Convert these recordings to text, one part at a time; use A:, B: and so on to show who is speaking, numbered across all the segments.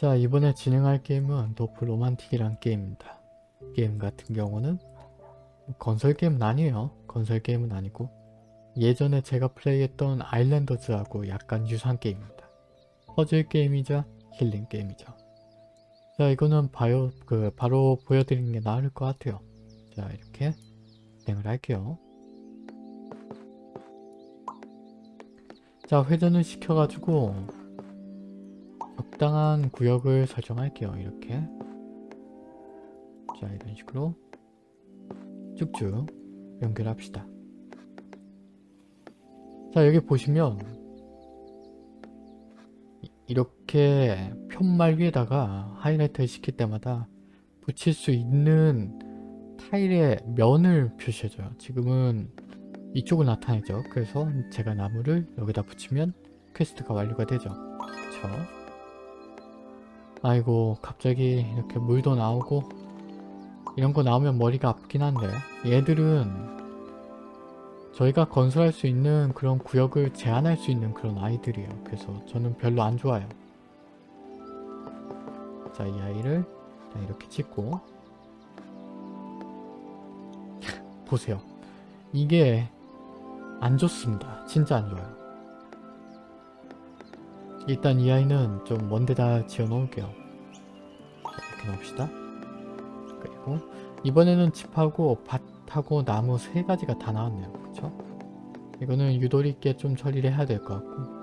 A: 자 이번에 진행할 게임은 도프 로만틱이란 게임입니다. 게임 같은 경우는 건설 게임은 아니에요. 건설 게임은 아니고 예전에 제가 플레이했던 아일랜더즈하고 약간 유사한 게임입니다. 퍼즐 게임이자 힐링 게임이죠. 자 이거는 바요, 그 바로 보여드리는 게 나을 것 같아요. 자 이렇게 진행을 할게요. 자 회전을 시켜가지고 적당한 구역을 설정할게요. 이렇게 자 이런 식으로 쭉쭉 연결합시다. 자 여기 보시면 이렇게 편말 위에다가 하이라이트를 시킬 때마다 붙일 수 있는 타일의 면을 표시해줘요. 지금은 이쪽을 나타내죠. 그래서 제가 나무를 여기다 붙이면 퀘스트가 완료가 되죠. 그쵸? 아이고 갑자기 이렇게 물도 나오고 이런 거 나오면 머리가 아프긴 한데 얘들은 저희가 건설할 수 있는 그런 구역을 제한할 수 있는 그런 아이들이에요. 그래서 저는 별로 안 좋아요. 자, 이 아이를 이렇게 찍고 보세요. 이게 안 좋습니다. 진짜 안 좋아요. 일단 이 아이는 좀 먼데다 지어 놓을게요. 이렇게 놓읍시다. 그리고 이번에는 집하고 밭하고 나무 세 가지가 다 나왔네요. 그쵸? 이거는 유도리 있게 좀 처리를 해야 될 것 같고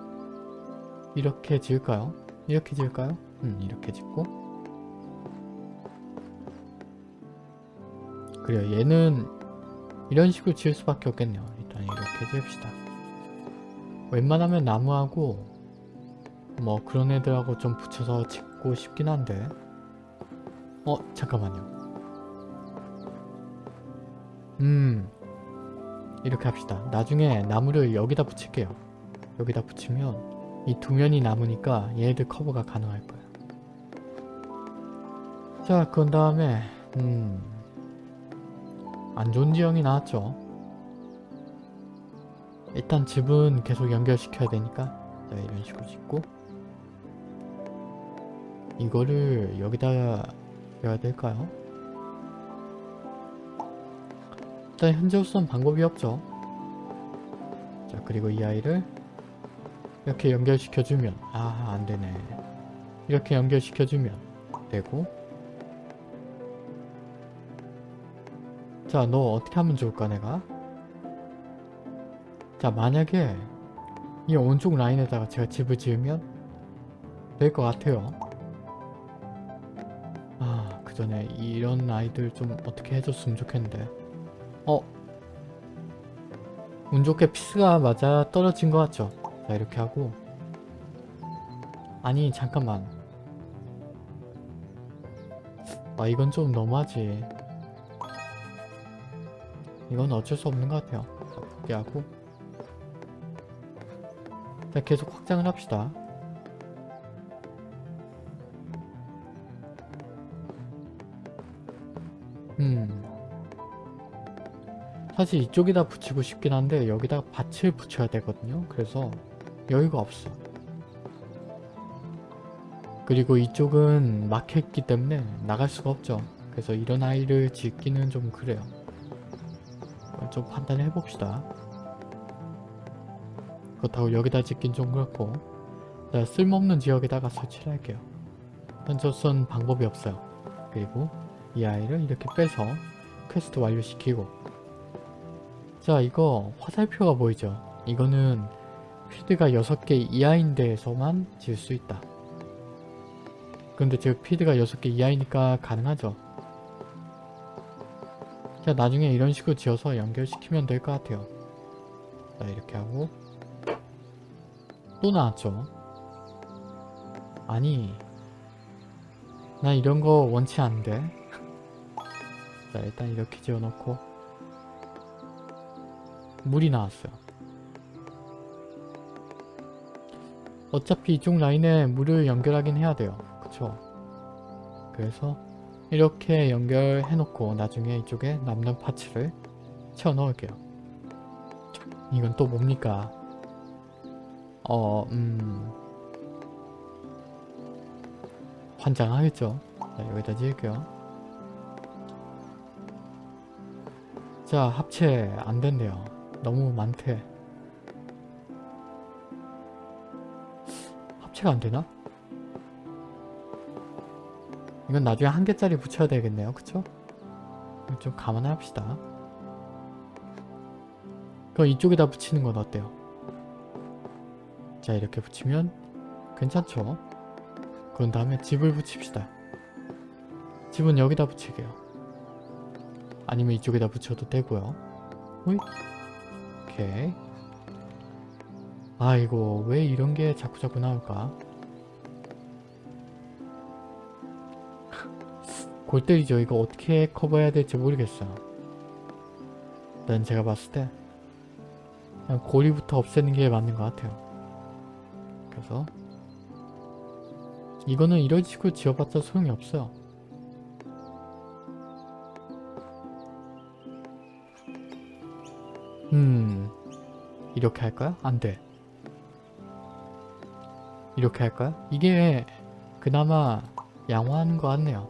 A: 이렇게 지을까요? 이렇게 지을까요? 음 이렇게 짓고 그래요 얘는 이런 식으로 지을 수밖에 없겠네요. 일단 이렇게 지읍시다. 웬만하면 나무하고 뭐 그런 애들하고 좀 붙여서 짓고 싶긴 한데 어 잠깐만요. 음 이렇게 합시다. 나중에 나무를 여기다 붙일게요. 여기다 붙이면 이 두 면이 남으니까 얘네들 커버가 가능할 거예요. 자, 그런 다음에 음, 안 좋은 지형이 나왔죠. 일단 집은 계속 연결시켜야 되니까 자, 이런 식으로 짓고 이거를 여기다 해야 될까요? 일단 현재로서는 방법이 없죠. 자 그리고 이 아이를 이렇게 연결시켜주면 아 안되네 이렇게 연결시켜주면 되고 자 너 어떻게 하면 좋을까 내가 자 만약에 이 오른쪽 라인에다가 제가 집을 지으면 될 것 같아요 전에 이런 아이들 좀 어떻게 해줬으면 좋겠는데. 어? 운 좋게 피스가 맞아 떨어진 것 같죠? 자 이렇게 하고. 아니 잠깐만. 아 이건 좀 너무하지. 이건 어쩔 수 없는 것 같아요. 자 포기하고. 자 계속 확장을 합시다 사실 이쪽에다 붙이고 싶긴 한데 여기다가 밭을 붙여야 되거든요. 그래서 여유가 없어. 그리고 이쪽은 막혀있기 때문에 나갈 수가 없죠. 그래서 이런 아이를 짓기는 좀 그래요. 좀 판단을 해봅시다. 그렇다고 여기다 짓긴 좀 그렇고 자, 쓸모없는 지역에다가 설치를 할게요. 던져선 방법이 없어요. 그리고 이 아이를 이렇게 빼서 퀘스트 완료시키고 자 이거 화살표가 보이죠? 이거는 필드가 6개 이하인 데에서만 지을 수 있다. 근데 지금 필드가 6개 이하이니까 가능하죠? 자 나중에 이런 식으로 지어서 연결시키면 될 것 같아요. 자 이렇게 하고 또 나왔죠? 아니 나 이런 거 원치 않은데. 자 일단 이렇게 지어놓고 물이 나왔어요 어차피 이쪽 라인에 물을 연결하긴 해야 돼요 그쵸 그래서 이렇게 연결해 놓고 나중에 이쪽에 남는 파츠를 채워 넣을게요 이건 또 뭡니까 어, 음. 환장하겠죠. 자, 여기다 지을게요. 자, 합체 안 된대요. 너무 많대. 합체가 안 되나? 이건 나중에 한 개짜리 붙여야 되겠네요. 그쵸? 좀 감안해 합시다. 그럼 이쪽에다 붙이는 건 어때요? 자 이렇게 붙이면 괜찮죠? 그런 다음에 집을 붙입시다. 집은 여기다 붙이게요. 아니면 이쪽에다 붙여도 되고요. 호잇. 오케이. 아이고 왜 이런 게 자꾸자꾸 나올까? 골 때리죠. 이거 어떻게 커버해야 될지 모르겠어요. 일단 제가 봤을 때 그냥 고리부터 없애는 게 맞는 것 같아요. 그래서 이거는 이런 식으로 지어봤자 소용이 없어요. 음 이렇게 할까요? 안 돼. 이렇게 할까요? 이게 그나마 양호한 것 같네요.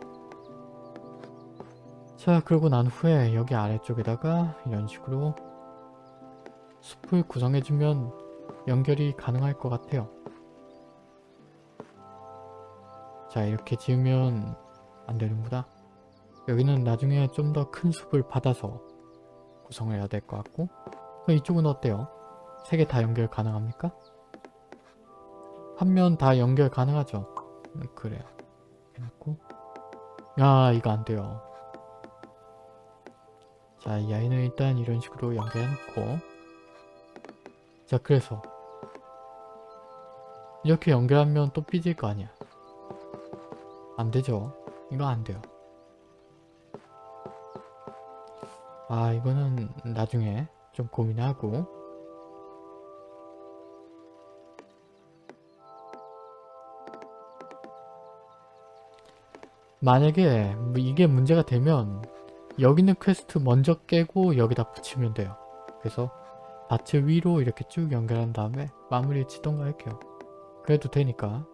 A: 자 그러고 난 후에 여기 아래쪽에다가 이런 식으로 숲을 구성해주면 연결이 가능할 것 같아요. 자 이렇게 지으면 안 되는구나. 여기는 나중에 좀 더 큰 숲을 받아서 구성을 해야 될것 같고 이쪽은 어때요? 세 개 다 연결 가능합니까? 한 면 다 연결 가능하죠? 음, 그래요. 해놓고 아 이거 안 돼요. 자, 이 아이는 일단 이런 식으로 연결해놓고 자, 그래서 이렇게 연결하면 또 삐질 거 아니야. 안 되죠? 이거 안 돼요. 아, 이거는 나중에 좀 고민하고 만약에 뭐 이게 문제가 되면 여기 있는 퀘스트 먼저 깨고 여기다 붙이면 돼요. 그래서 밭을 위로 이렇게 쭉 연결한 다음에 마무리 치던가 할게요. 그래도 되니까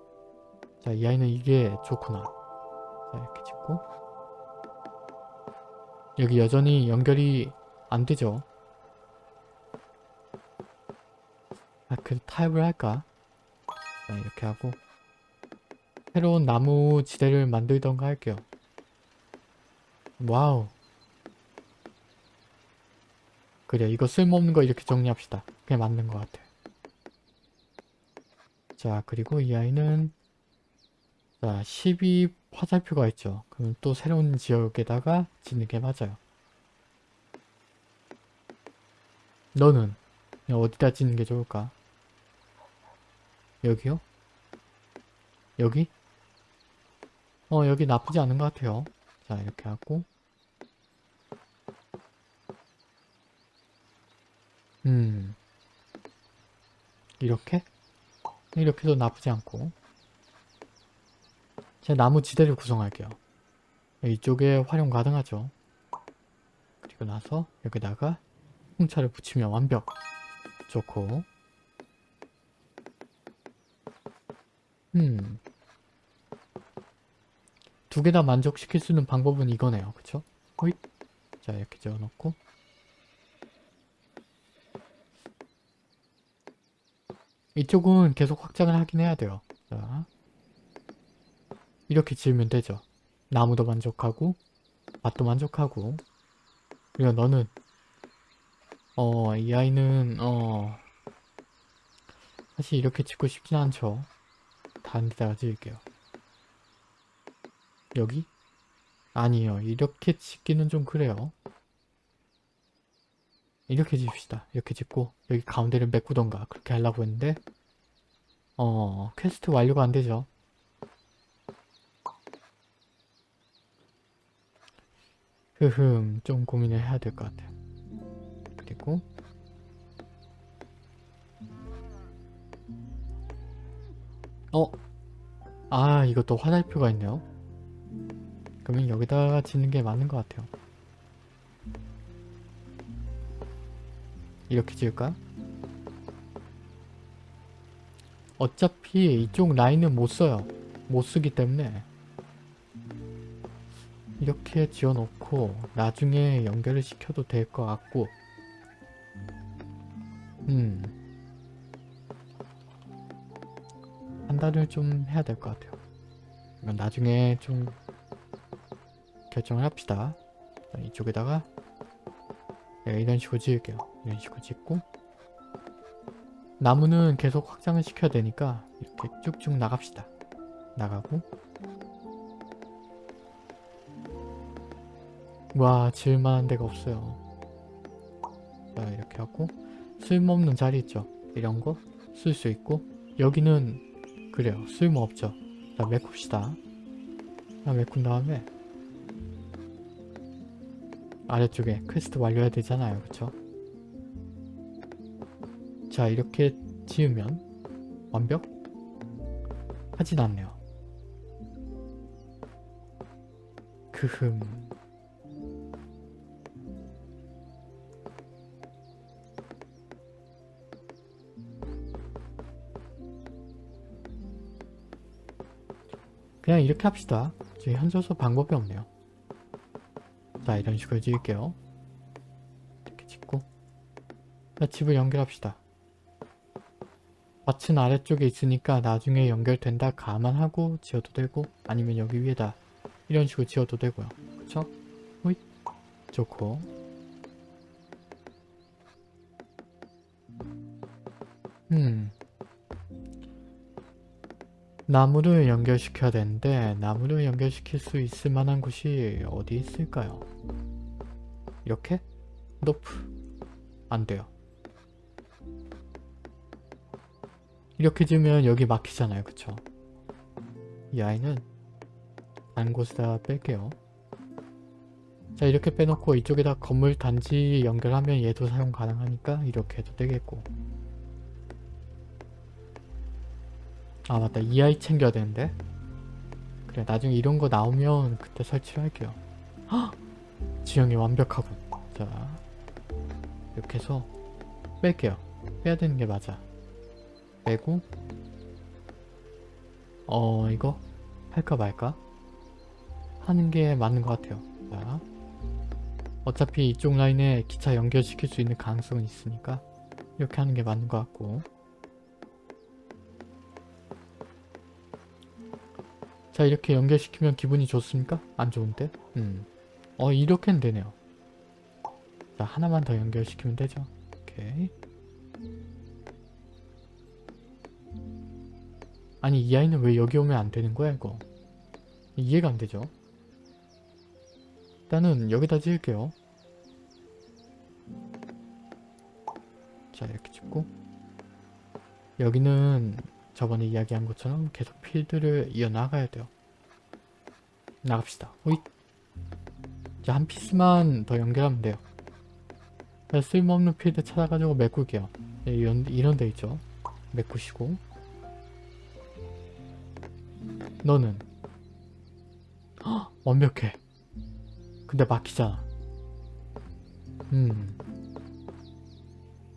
A: 자 이 아이는 이게 좋구나. 자 이렇게 짓고 여기 여전히 연결이 안 되죠. 아, 그 타협을 할까? 자 이렇게 하고 새로운 나무 지대를 만들던가 할게요. 와우 그래 이거 쓸모없는 거 이렇게 정리합시다. 그게 맞는 것 같아. 자 그리고 이 아이는 자 12 화살표가 있죠. 그럼 또 새로운 지역에다가 짓는 게 맞아요. 너는 어디다 짓는 게 좋을까? 여기요? 여기? 어 여기 나쁘지 않은 것 같아요. 자 이렇게 하고 음 이렇게? 이렇게도 나쁘지 않고 제가 나무 지대를 구성할게요. 이쪽에 활용 가능하죠. 그리고 나서 여기다가 홍차를 붙이면 완벽! 좋고 음. 두 개 다 만족시킬 수 있는 방법은 이거네요. 그쵸? 호잇. 자, 이렇게 지어놓고. 이쪽은 계속 확장을 하긴 해야 돼요. 자. 이렇게 지으면 되죠. 나무도 만족하고, 밭도 만족하고. 그리고 너는, 어, 이 아이는, 어, 사실 이렇게 짓고 싶진 않죠. 다른 데다가 지을게요. 여기? 아니요. 이렇게 짓기는 좀 그래요. 이렇게 짓읍시다. 이렇게 짓고 여기 가운데를 메꾸던가 그렇게 하려고 했는데 어... 퀘스트 완료가 안 되죠. 흐흠 좀 고민을 해야 될 것 같아요. 그리고 어? 아 이것도 화살표가 있네요. 그러면 여기다가 짓는 게 맞는 것 같아요. 이렇게 지을까? 어차피 이쪽 라인은 못 써요. 못 쓰기 때문에 이렇게 지어놓고 나중에 연결을 시켜도 될 것 같고 음 판단을 좀 해야 될 것 같아요. 나중에 좀 결정을 합시다. 자, 이쪽에다가 네, 이런 식으로 지을게요. 이런 식으로 짓고 나무는 계속 확장을 시켜야 되니까 이렇게 쭉쭉 나갑시다. 나가고 와 지을만한 데가 없어요. 자 이렇게 하고 쓸모없는 자리 있죠. 이런 거 쓸 수 있고 여기는 그래요. 쓸모없죠. 자 메꿉시다. 자 메꾼 다음에 아래쪽에 퀘스트 완료해야 되잖아요. 그쵸? 자 이렇게 지으면 완벽? 하진 않네요. 크흠 그냥 이렇게 합시다. 지금 현저서 방법이 없네요. 자 이런 식으로 지을게요. 이렇게 짓고 자 집을 연결합시다. 밭은 아래쪽에 있으니까 나중에 연결된다 감안하고 지어도 되고 아니면 여기 위에다 이런 식으로 지어도 되고요. 그쵸? 호잇 좋고 나무를 연결시켜야 되는데 나무를 연결시킬 수 있을 만한 곳이 어디 있을까요? 이렇게? 노프 안 돼요. 이렇게 지으면 여기 막히잖아요. 그쵸? 이 아이는 다른 곳에다 뺄게요. 자 이렇게 빼놓고 이쪽에다 건물 단지 연결하면 얘도 사용 가능하니까 이렇게 해도 되겠고 아 맞다. 이 아이 챙겨야 되는데. 그래 나중에 이런 거 나오면 그때 설치를 할게요. 헉! 지형이 완벽하군 자 이렇게 해서 뺄게요. 빼야 되는 게 맞아. 빼고 어 이거 할까 말까? 하는 게 맞는 것 같아요. 자 어차피 이쪽 라인에 기차 연결시킬 수 있는 가능성은 있으니까 이렇게 하는 게 맞는 것 같고 자 이렇게 연결시키면 기분이 좋습니까? 안 좋은데? 음. 어 이렇게는 되네요. 자 하나만 더 연결시키면 되죠. 오케이. 아니 이 아이는 왜 여기 오면 안 되는 거야 이거? 이해가 안 되죠? 일단은 여기다 지을게요. 자 이렇게 짓고 여기는 저번에 이야기한 것처럼 계속 필드를 이어나가야 돼요. 나갑시다. 호잇! 자, 한 피스만 더 연결하면 돼요. 자, 쓸모없는 필드 찾아가지고 메꿀게요. 네, 이런, 이런 데 있죠. 메꾸시고 너는 헉, 완벽해. 근데 막히잖아. 음.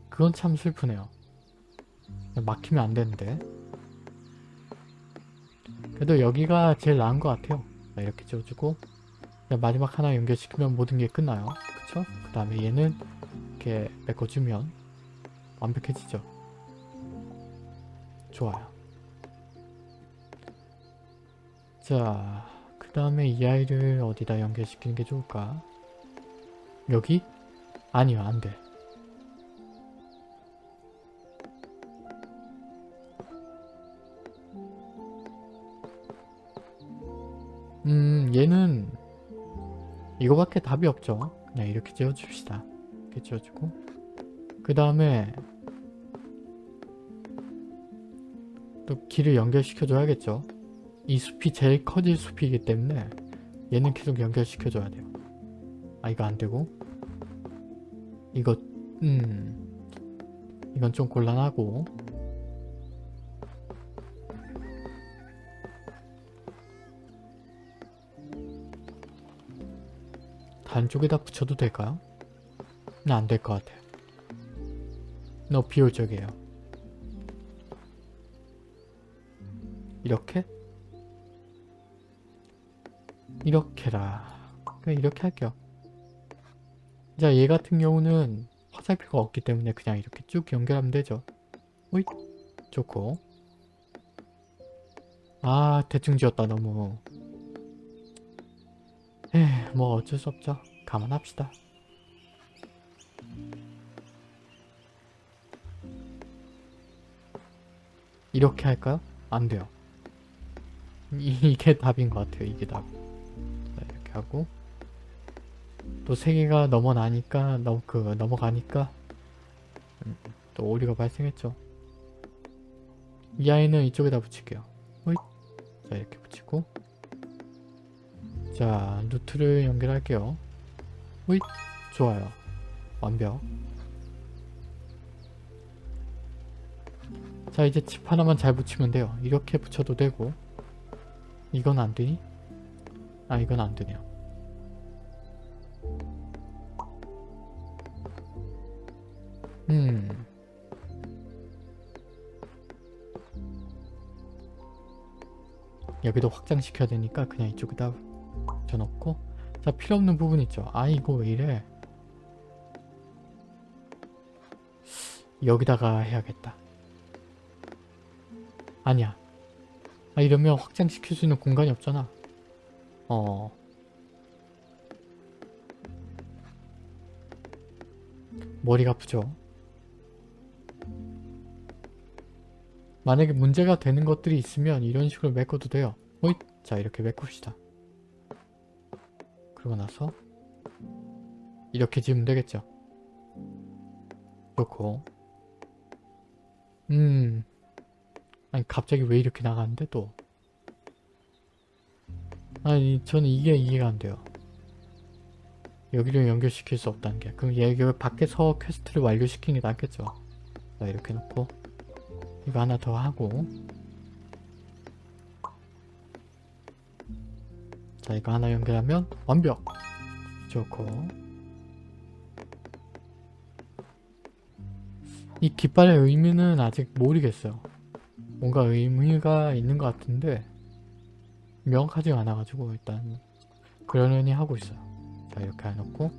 A: 그건 참 슬프네요. 막히면 안 되는데. 그래도 여기가 제일 나은 것 같아요. 이렇게 지어주고 마지막 하나 연결시키면 모든 게 끝나요. 그쵸? 그 다음에 얘는 이렇게 메꿔주면 완벽해지죠. 좋아요. 자, 그 다음에 이 아이를 어디다 연결시키는 게 좋을까? 여기? 아니요, 안 돼. 이거밖에 답이 없죠. 그냥 이렇게 지어줍시다. 이렇게 지어주고. 그 다음에 또 길을 연결시켜 줘야겠죠. 이 숲이 제일 커질 숲이기 때문에 얘는 계속 연결시켜 줘야 돼요. 아 이거 안되고. 이거 음 이건 좀 곤란하고 다른 쪽에다 붙여도 될까요? 안될 것 같아요. 너무 비효율적이에요. 이렇게? 이렇게라. 그냥 이렇게 할게요. 자, 얘 같은 경우는 화살표가 없기 때문에 그냥 이렇게 쭉 연결하면 되죠. 오이 좋고 아 대충 지었다 너무 에뭐 어쩔 수 없죠. 감안합시다. 이렇게 할까요? 안 돼요. 이- 이게 답인 것 같아요. 이게 답. 자, 이렇게 하고 또 세 개가 넘어나니까 넘, 그 넘어가니까 음, 또 오류가 발생했죠. 이 아이는 이쪽에다 붙일게요. 호잇. 자 이렇게 붙이고 자 루트를 연결할게요. 호잇. 좋아요. 완벽. 자 이제 칩 하나만 잘 붙이면 돼요. 이렇게 붙여도 되고 이건 안 되니? 아 이건 안 되네요. 음. 여기도 확장시켜야 되니까 그냥 이쪽에다 붙여놓고 자 필요없는 부분 있죠. 아 이거 왜 이래? 여기다가 해야겠다. 아니야. 아 이러면 확장시킬 수 있는 공간이 없잖아. 어. 머리가 아프죠? 만약에 문제가 되는 것들이 있으면 이런 식으로 메꿔도 돼요. 호잇! 자 이렇게 메꿉시다. 그러고 나서 이렇게 지으면 되겠죠. 좋고 음 아니 갑자기 왜 이렇게 나가는데 또 아니 저는 이게 이해가 안 돼요. 여기를 연결시킬 수 없다는 게 그럼 얘 여기 밖에서 퀘스트를 완료시키는 게 낫겠죠. 자 이렇게 놓고 이거 하나 더 하고 자 이거 하나 연결하면 완벽. 좋고. 이 깃발의 의미는 아직 모르겠어요. 뭔가 의미가 있는 것 같은데 명확하지 않아가지고 일단 그러려니 하고 있어요. 자 이렇게 해놓고.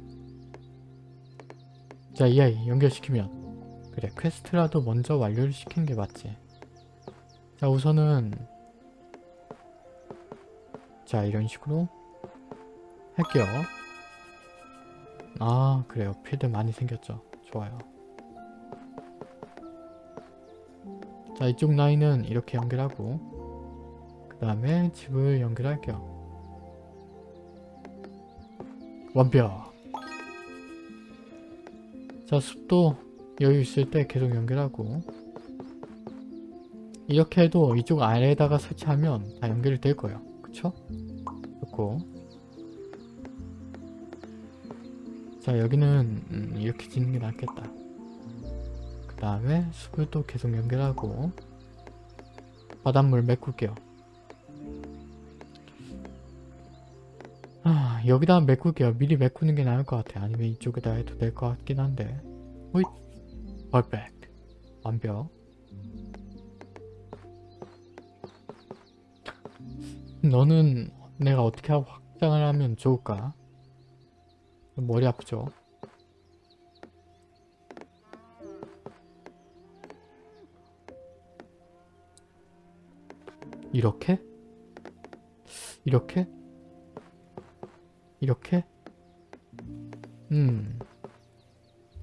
A: 자 이 아이 연결시키면. 그래 퀘스트라도 먼저 완료를 시키는 게 맞지. 자 우선은 자 이런 식으로 할게요. 아 그래요. 필드 많이 생겼죠. 좋아요. 자 이쪽 라인은 이렇게 연결하고 그 다음에 집을 연결할게요. 완벽. 자 숲도 여유 있을 때 계속 연결하고 이렇게 해도 이쪽 아래에다가 설치하면 다 연결이 될 거예요 그쵸? 좋고. 자 여기는 음, 이렇게 짓는 게 낫겠다. 그 다음에 숲을 또 계속 연결하고 바닷물 메꿀게요. 아 여기다 메꿀게요. 미리 메꾸는 게 나을 것 같아 아니면 이쪽에다 해도 될 것 같긴 한데. 호잇! 퍼펙트 완벽 너는 내가 어떻게 하고 확장을 하면 좋을까? 머리 아프죠? 이렇게? 이렇게? 이렇게? 음.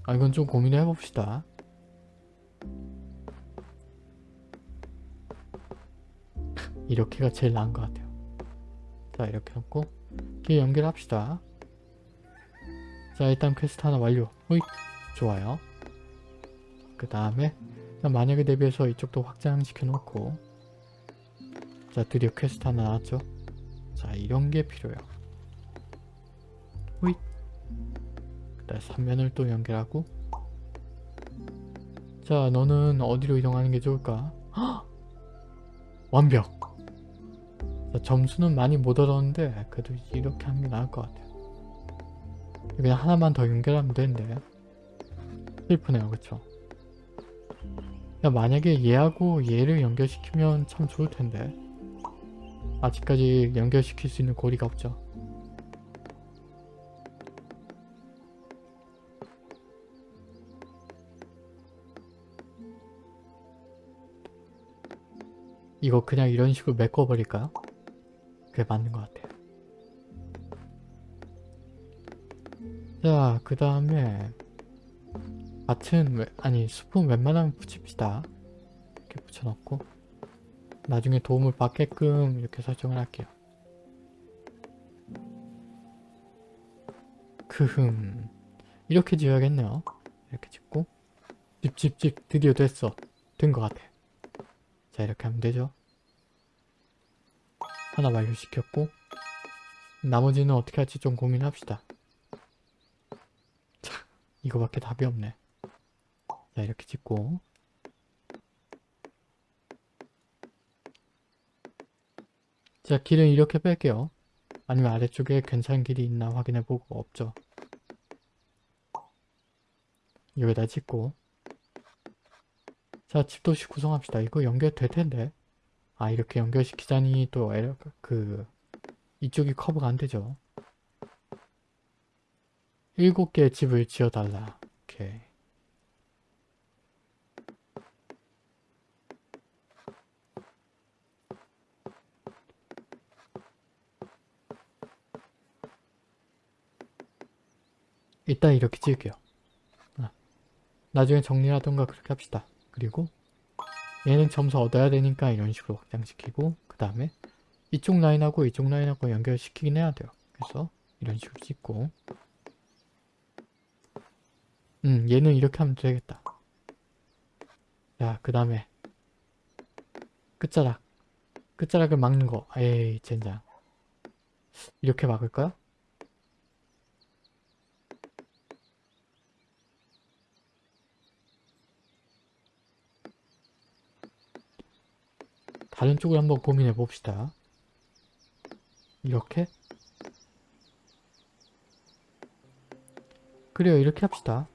A: 아 이건 좀 고민을 해봅시다. 이렇게가 제일 나은 것 같아요. 자 이렇게 놓고 이렇게 연결합시다. 자 일단 퀘스트 하나 완료. 호잇 좋아요. 그 다음에 만약에 대비해서 이쪽도 확장시켜 놓고 자 드디어 퀘스트 하나 나왔죠. 자 이런 게 필요해요. 호잇 그 다음 3면을 또 연결하고 자 너는 어디로 이동하는 게 좋을까? 헉! 완벽! 점수는 많이 못 얻었는데 그래도 이렇게 하는 게 나을 것 같아요. 그냥 하나만 더 연결하면 되는데 슬프네요 그쵸? 만약에 얘하고 얘를 연결시키면 참 좋을 텐데 아직까지 연결시킬 수 있는 고리가 없죠. 이거 그냥 이런 식으로 메꿔버릴까요? 그게 맞는 것 같아요. 자, 그 다음에 왜- 아니 숲은 웬만하면 붙입시다. 이렇게 붙여놓고 나중에 도움을 받게끔 이렇게 설정을 할게요. 크흠 이렇게 지어야겠네요. 이렇게 짓고 집집집 드디어 됐어. 된 것 같아. 자 이렇게 하면 되죠. 하나 완료시켰고 나머지는 어떻게 할지 좀 고민합시다. 자 이거밖에 답이 없네. 자 이렇게 짓고 자 길은 이렇게 뺄게요. 아니면 아래쪽에 괜찮은 길이 있나 확인해보고 없죠. 여기다 짓고 자 집도시 구성합시다. 이거 연결될 텐데 아 이렇게 연결시키자니 또 에러 그 이쪽이 커브가 안 되죠. 일곱 개의 집을 지어달라. 오케이. 일단 이렇게 찍을게요. 아, 나중에 정리하던가 그렇게 합시다. 그리고 얘는 점수 얻어야 되니까 이런 식으로 확장시키고 그 다음에 이쪽 라인하고 이쪽 라인하고 연결시키긴 해야 돼요. 그래서 이런 식으로 찍고 음 얘는 이렇게 하면 되겠다. 자그 다음에 끝자락 끝자락을 막는 거 에이 젠장 이렇게 막을까요? 다른 쪽을 한번 고민해 봅시다. 이렇게? 그래요, 이렇게 합시다.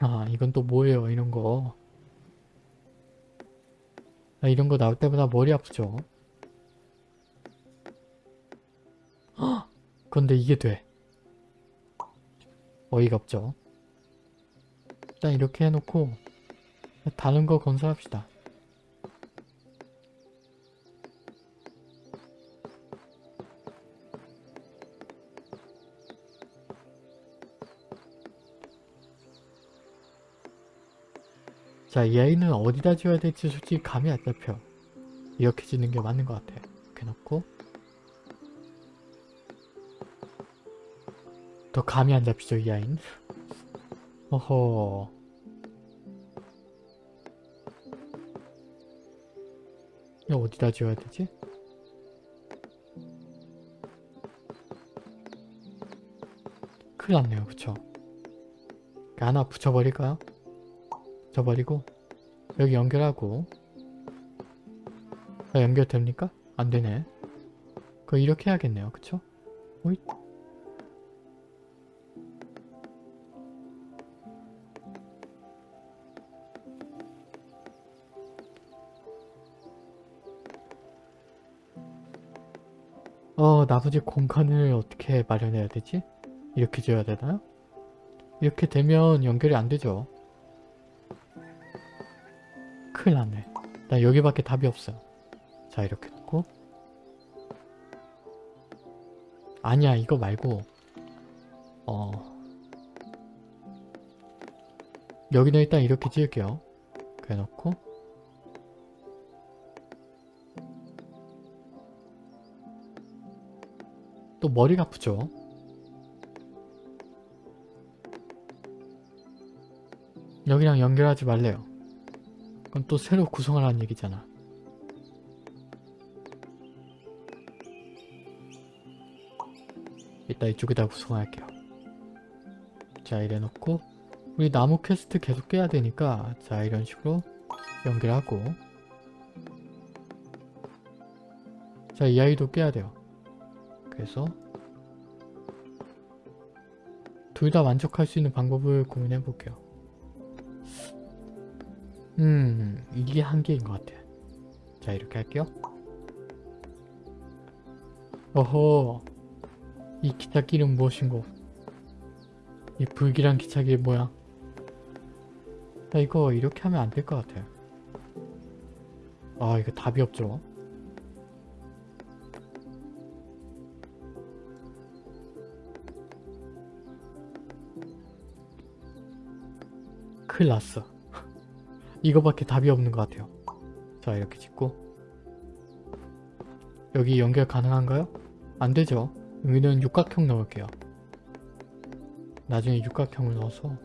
A: 아, 이건 또 뭐예요, 이런 거. 나 이런 거 나올 때마다 머리 아프죠? 헉! 근데 이게 돼. 어이가 없죠? 일단 이렇게 해놓고 다른 거 건설합시다. 자, 이 아이는 어디다 지어야 될지 솔직히 감이 안 잡혀. 이렇게 짓는 게 맞는 것 같아. 이렇게 놓고 더 감이 안 잡히죠, 이 아이는. 어허. 이거 어디다 지어야 되지? 큰일 났네요, 그쵸? 하나 붙여버릴까요? 붙여버리고 여기 연결하고 아, 연결됩니까? 안되네 그거 이렇게 해야겠네요, 그쵸? 오잇. 어, 나머지 공간을 어떻게 마련해야 되지? 이렇게 지어야 되나요? 이렇게 되면 연결이 안 되죠. 큰일 났네. 나 여기밖에 답이 없어요. 자, 이렇게 놓고. 아니야, 이거 말고. 어. 여기는 일단 이렇게 지을게요. 그래 놓고. 또 머리가 아프죠? 여기랑 연결하지 말래요. 그럼 또 새로 구성하라는 얘기잖아. 이따 이쪽에다 구성할게요. 자 이래 놓고 우리 나무 퀘스트 계속 깨야 되니까 자 이런 식으로 연결하고 자 이 아이도 깨야 돼요. 그래서 둘 다 만족할 수 있는 방법을 고민해 볼게요. 음 이게 한계인 것 같아. 자 이렇게 할게요. 어허 이 기찻길은 무엇인고 이 불길한 기차길 뭐야 자 이거 이렇게 하면 안 될 것 같아요. 아 이거 답이 없죠. 큰일 났어. 이거밖에 답이 없는 것 같아요. 자 이렇게 짓고 여기 연결 가능한가요? 안 되죠. 여기는 육각형 넣을게요. 나중에 육각형을 넣어서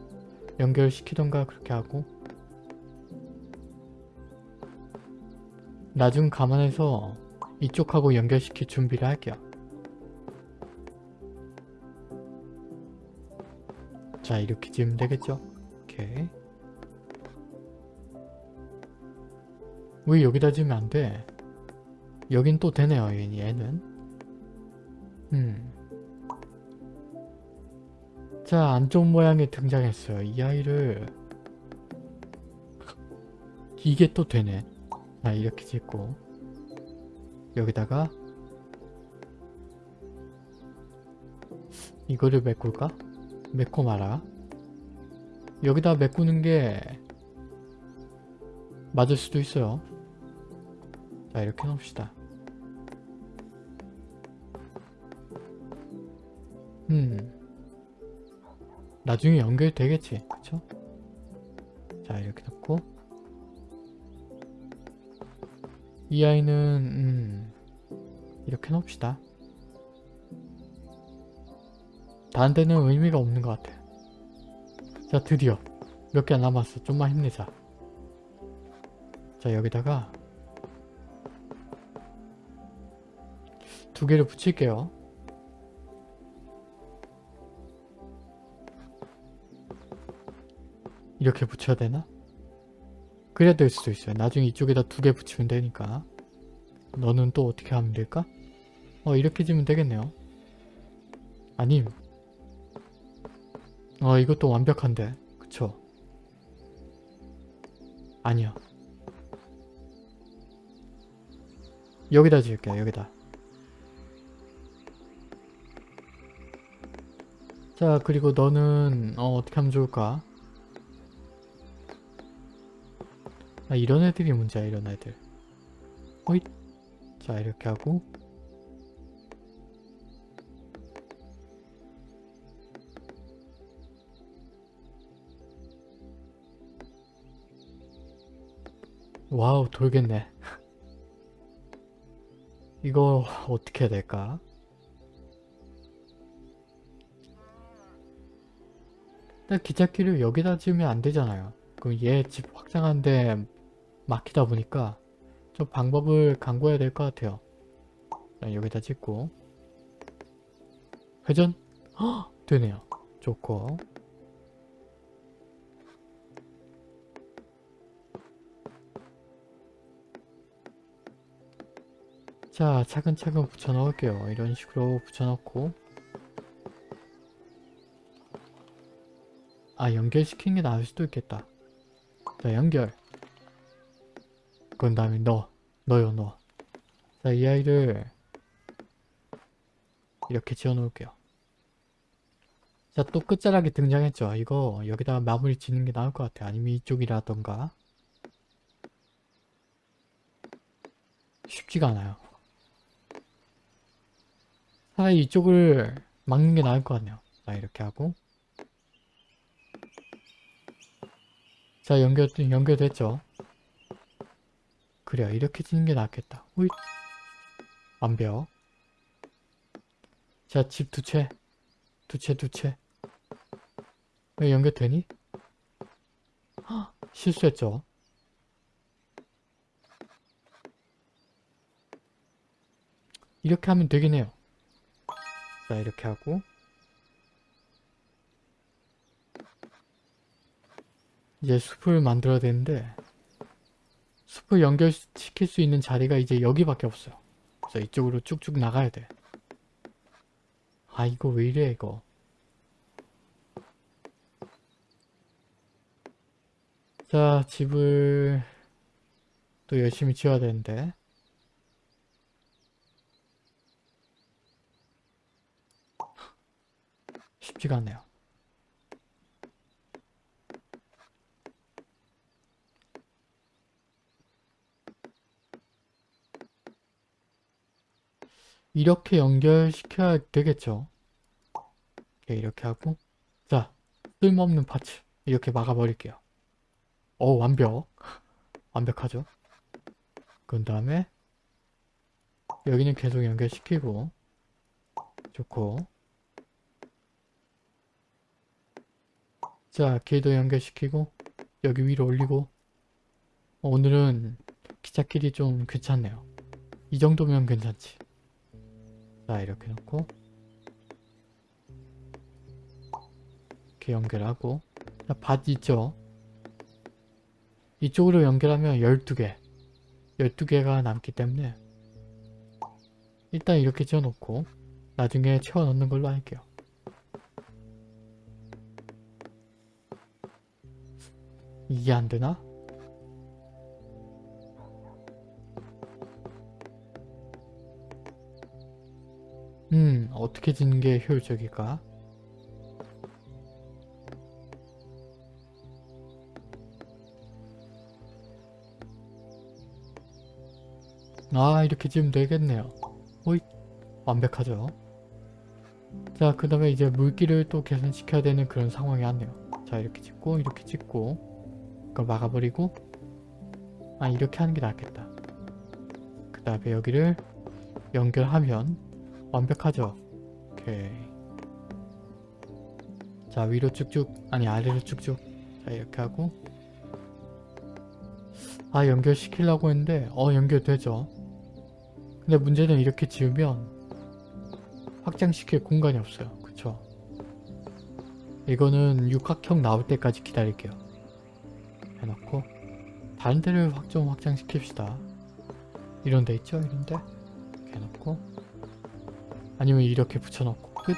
A: 연결시키던가 그렇게 하고 나중 감안해서 이쪽하고 연결시킬 준비를 할게요. 자 이렇게 지으면 되겠죠? 오케이 왜 여기다 지으면 안 돼? 여긴 또 되네요 얘- 얘는 음. 자 안쪽 모양이 등장했어요 이 아이를 이게 또 되네 자 이렇게 짓고 여기다가 이거를 메꿀까? 메꿔 마라 여기다 메꾸는 게 맞을 수도 있어요 자 이렇게 놓읍시다. 음. 나중에 연결되겠지? 그쵸? 자 이렇게 놓고. 이 아이는 음. 이렇게 놓읍시다. 다른 데는 의미가 없는 것 같아. 자 드디어. 몇개안 남았어. 좀만 힘내자. 자 여기다가 두 개를 붙일게요. 이렇게 붙여야 되나? 그래야 될 수도 있어요. 나중에 이쪽에다 두 개 붙이면 되니까. 너는 또 어떻게 하면 될까? 어 이렇게 지면 되겠네요. 아님. 어 이것도 완벽한데. 그쵸? 아니야 여기다 지을게요 여기다 자 그리고 너는 어 어떻게 하면 좋을까? 아 이런 애들이 문제야 이런 애들 호잇 자 이렇게 하고 와우 돌겠네 이거 어떻게 해야 될까? 일단 기찻길을 여기다 지으면 안 되잖아요. 그럼 얘 집 확장하는데 막히다 보니까 좀 방법을 강구해야 될 것 같아요. 자, 여기다 짓고. 회전? 헉! 되네요. 좋고. 자 차근차근 붙여 넣을게요. 이런 식으로 붙여 넣고 아 연결시키는 게 나을 수도 있겠다. 자 연결. 그런 다음에 넣어. 넣어요 넣어. 자이 아이를 이렇게 지어 놓을게요. 자 또 끝자락이 등장했죠. 이거 여기다가 마무리 짓는 게 나을 것 같아 아니면 이쪽이라던가. 쉽지가 않아요. 차라리 이쪽을 막는 게 나을 것 같네요. 자 이렇게 하고 자 연결, 연결됐죠? 그래요 이렇게 짓는 게 낫겠다. 호잇 완벽 자 집 두 채. 두채 두채. 왜 연결되니? 헉, 실수했죠? 이렇게 하면 되긴 해요. 자 이렇게 하고 이제 숲을 만들어야 되는데 숲을 연결시킬 수 있는 자리가 이제 여기밖에 없어요. 그래서 이쪽으로 쭉쭉 나가야 돼 아 이거 왜 이래 이거? 자 집을 또 열심히 지어야 되는데. 쉽지가 않네요 이렇게 연결시켜야 되겠죠. 오케이, 이렇게 하고 자 쓸모없는 파츠 이렇게 막아버릴게요. 오 완벽 완벽하죠. 그 다음에 여기는 계속 연결시키고 좋고 자 길도 연결시키고 여기 위로 올리고 어, 오늘은 기차길이 좀 괜찮네요. 이 정도면 괜찮지. 자 이렇게 놓고 이렇게 연결하고 자, 밭 있죠? 이쪽으로 연결하면 12개 12개가 남기 때문에 일단 이렇게 지어놓고 나중에 채워 넣는 걸로 할게요. 이게 안 되나? 어떻게 짓는 게 효율적일까? 아 이렇게 지으면 되겠네요. 호잇 완벽하죠? 자 그 다음에 이제 물기를 또 개선시켜야 되는 그런 상황이 왔네요. 자 이렇게 짓고 이렇게 짓고 이걸 막아버리고 아 이렇게 하는 게 낫겠다. 그 다음에 여기를 연결하면 완벽하죠 오케이 자 위로 쭉쭉 아니 아래로 쭉쭉 자 이렇게 하고 아 연결시키려고 했는데 어 연결되죠 근데 문제는 이렇게 지으면 확장시킬 공간이 없어요. 그쵸? 이거는 육각형 나올 때까지 기다릴게요. 해놓고 다른 데를 확 좀 확장시킵시다. 이런 데 있죠? 이런 데? 해놓고 아니면 이렇게 붙여놓고 끝!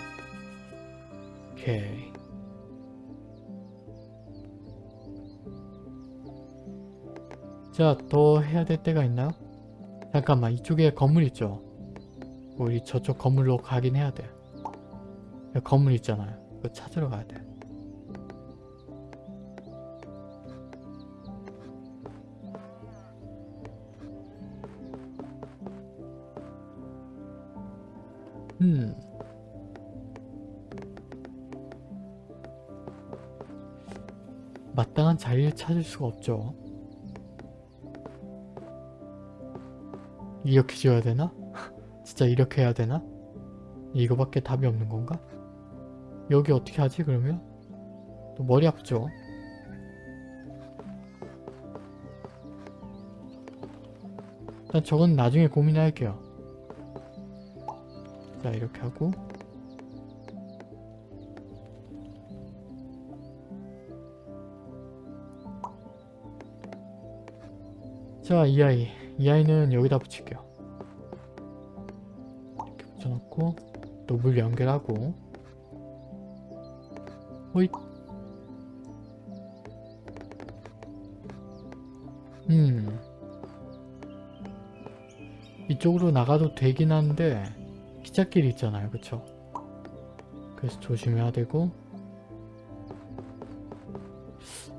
A: 오케이 자, 더 해야 될 때가 있나요? 잠깐만 이쪽에 건물 있죠? 우리 저쪽 건물로 가긴 해야 돼. 건물 있잖아요. 이거 찾으러 가야 돼. 음. 마땅한 자리를 찾을 수가 없죠. 이렇게 지어야 되나? 진짜 이렇게 해야 되나? 이거밖에 답이 없는 건가? 여기 어떻게 하지 그러면? 또 머리 아프죠? 일단 저건 나중에 고민할게요. 자 이렇게 하고. 자 이 아이. 이 아이는 여기다 붙일게요. 이렇게 붙여놓고 또 물 연결하고. 호잇. 음. 이쪽으로 나가도 되긴 한데 기찻길이 있잖아요. 그쵸? 그래서 조심해야 되고.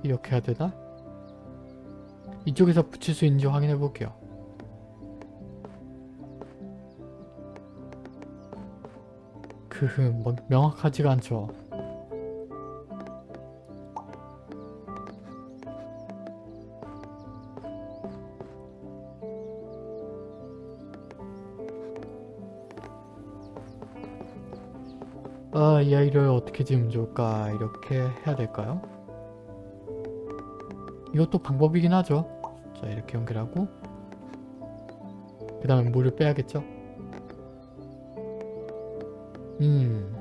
A: 이렇게 해야 되나? 이쪽에서 붙일 수 있는지 확인해 볼게요. 크흐 뭐 명확하지가 않죠 아, 이 아이를 어떻게 지으면 좋을까? 이렇게 해야 될까요? 이것도 방법이긴 하죠. 자, 이렇게 연결하고 그 다음에 물을 빼야겠죠? 음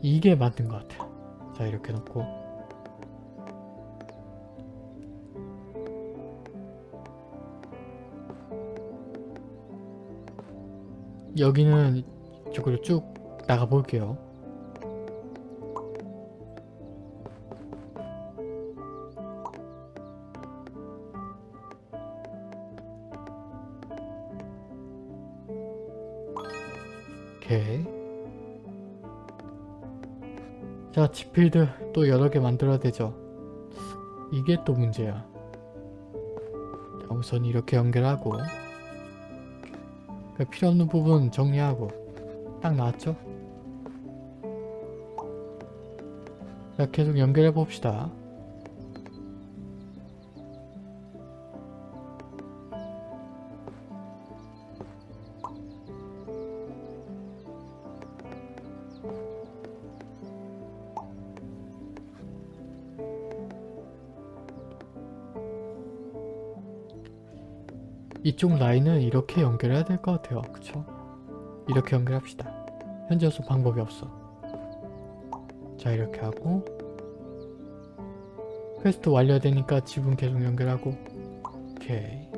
A: 이게 맞는 것 같아요. 자, 이렇게 놓고 여기는 이쪽으로 쭉 나가 볼게요. 오케이. 자, 지필드 또 여러 개 만들어야 되죠. 이게 또 문제야. 자, 우선 이렇게 연결하고 그 필요 없는 부분 정리하고 딱 나왔죠? 자 계속 연결해 봅시다. 이쪽 라인은 이렇게 연결해야 될 것 같아요. 그쵸? 이렇게 연결합시다. 현재로서 방법이 없어. 자 이렇게 하고 퀘스트 완료되니까 집은 계속 연결하고 오케이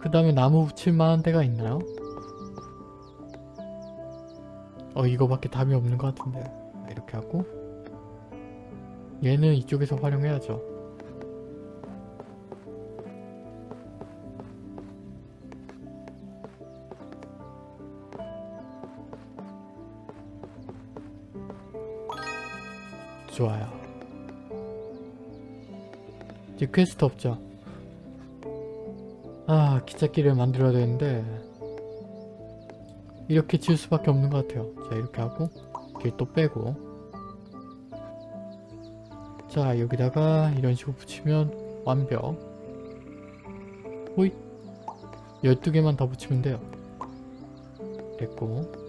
A: 그 다음에 나무 붙일 만한 데가 있나요? 어 이거밖에 답이 없는 것 같은데 이렇게 하고 얘는 이쪽에서 활용해야죠 이제 퀘스트 없죠? 아 기찻길을 만들어야 되는데 이렇게 지을 수밖에 없는 것 같아요. 자 이렇게 하고 길 또 빼고 자 여기다가 이런 식으로 붙이면 완벽 호잇 12개만 더 붙이면 돼요. 됐고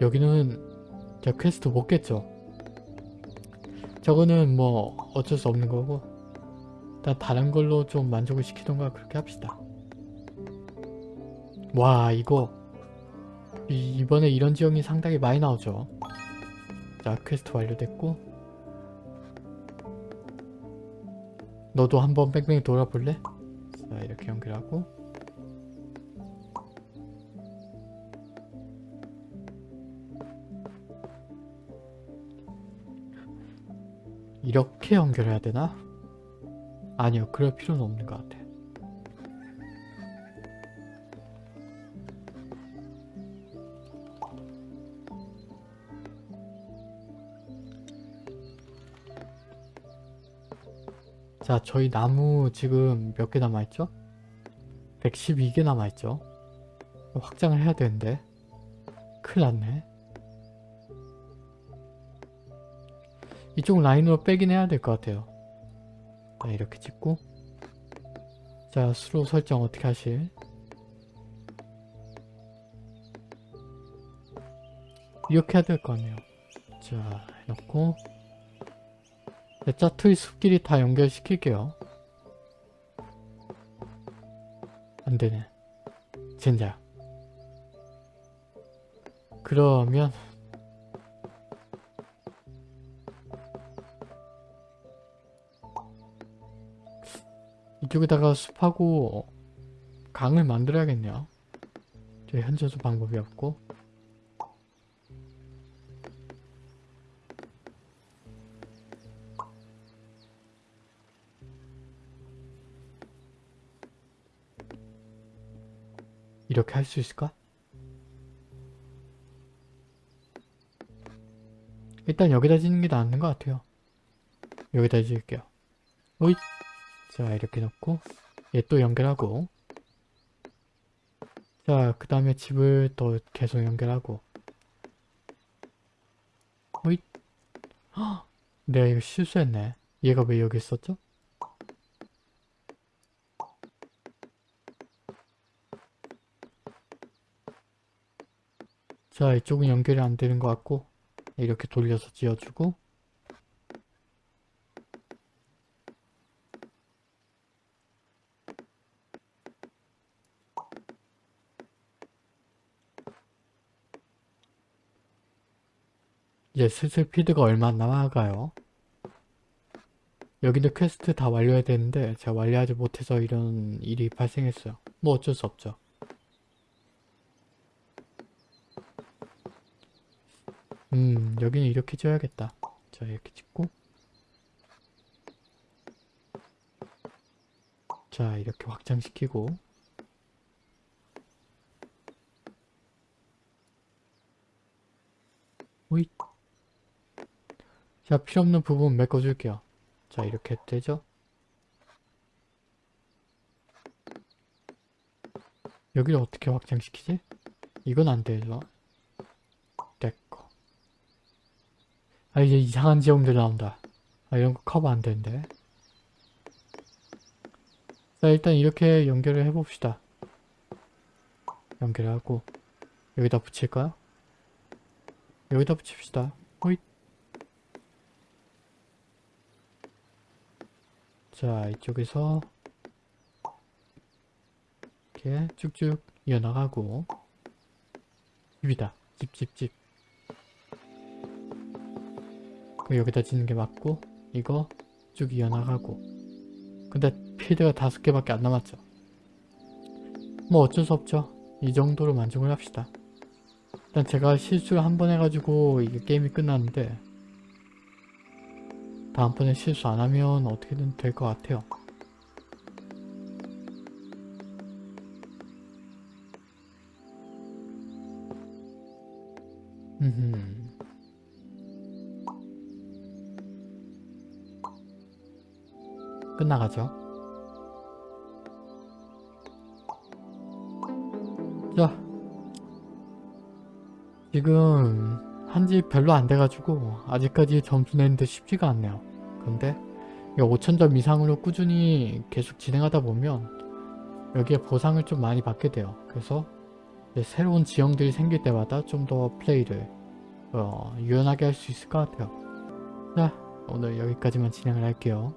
A: 여기는 자 퀘스트 못 깼죠? 저거는 뭐 어쩔 수 없는 거고 일단 다른 걸로 좀 만족을 시키던가 그렇게 합시다. 와 이거. 이, 이번에 이런 지형이 상당히 많이 나오죠. 자 퀘스트 완료됐고. 너도 한번 뺑뺑이 돌아볼래? 자 이렇게 연결하고 이렇게 연결해야 되나? 아니요 그럴 필요는 없는 것 같아 자 저희 나무 지금 몇 개 남아있죠? 112개 남아있죠? 확장을 해야 되는데 큰일 났네 이쪽 라인으로 빼긴 해야 될 것 같아요. 자, 이렇게 찍고 자, 수로 설정 어떻게 하실? 이렇게 해야 될거 아니에요. 자, 넣고 짜투리 숲길이 다 연결시킬게요. 안되네. 젠장. 그러면 이쪽에다가 숲하고 강을 만들어야겠네요. 저 현재도 방법이 없고 이렇게 할 수 있을까? 일단 여기다 짓는 게 낫는 것 같아요. 여기다 짓을게요. 오잇! 자 이렇게 넣고 얘 또 연결하고 자 그 다음에 집을 또 계속 연결하고 헉! 내가 이거 실수했네 얘가 왜 여기 있었죠? 자 이쪽은 연결이 안 되는 것 같고 이렇게 돌려서 지어주고 이제 슬슬 필드가 얼마 남아가요. 여기도 퀘스트 다 완료해야 되는데 제가 완료하지 못해서 이런 일이 발생했어요. 뭐 어쩔 수 없죠. 음 여기는 이렇게 지어야겠다. 자 이렇게 찍고 자 이렇게 확장시키고 오잇 자, 필요 없는 부분 메꿔줄게요. 자, 이렇게 되죠? 여기를 어떻게 확장시키지? 이건 안 되죠. 됐고. 아, 이제 이상한 지형들 나온다. 아, 이런 거 커버 안 되는데. 자, 일단 이렇게 연결을 해봅시다. 연결하고, 여기다 붙일까요? 여기다 붙입시다. 호잇. 자, 이쪽에서 이렇게 쭉쭉 이어나가고 집이다. 집, 집, 집. 그 여기다 짓는 게 맞고 이거 쭉 이어나가고 근데 필드가 다섯 개밖에 안 남았죠. 뭐 어쩔 수 없죠. 이 정도로 만족을 합시다. 일단 제가 실수를 한 번 해가지고 이게 게임이 끝났는데 다음번에 실수 안 하면 어떻게든 될 것 같아요. 음. 끝나가죠. 자, 지금 한 지 별로 안 돼가지고 아직까지 점수 내는데 쉽지가 않네요. 근데 5천점 이상으로 꾸준히 계속 진행하다 보면 여기에 보상을 좀 많이 받게 돼요. 그래서 새로운 지형들이 생길 때마다 좀 더 플레이를 어, 유연하게 할 수 있을 것 같아요. 자, 오늘 여기까지만 진행을 할게요.